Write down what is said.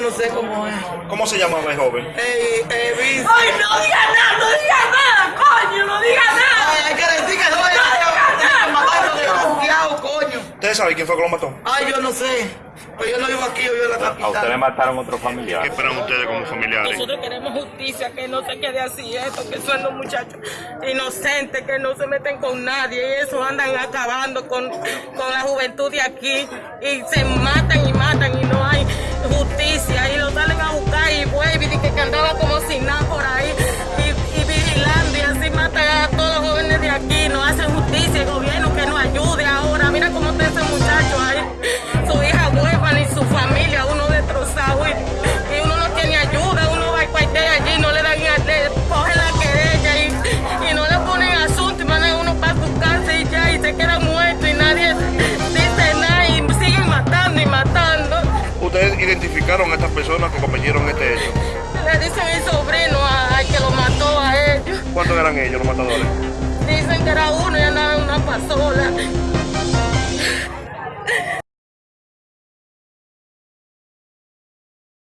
no sé cómo es. ¿Cómo se llamaba el joven? Eh, eh, Vince. ¡Ay, no diga nada! ¡No diga nada, coño! ¡No diga nada! Ay, hay que decir que no es no, no, matarlo no, desconfiado, coño. ¿Ustedes saben quién fue que lo mató? Ay, yo no sé. Pues yo no vivo aquí, yo vivo en la A usted le capital. mataron otro ¿Qué familiar. esperan ustedes como familiares? Nosotros queremos justicia, que no se quede así esto, que son los muchachos inocentes, que no se meten con nadie y eso andan acabando con, con la juventud de aquí y se matan y matan y sancionaron a estas personas que cometieron este hecho? Le dicen mi sobrino al que lo mató a ellos. ¿Cuántos eran ellos los matadores? Dicen que era uno y andaba en una pasola.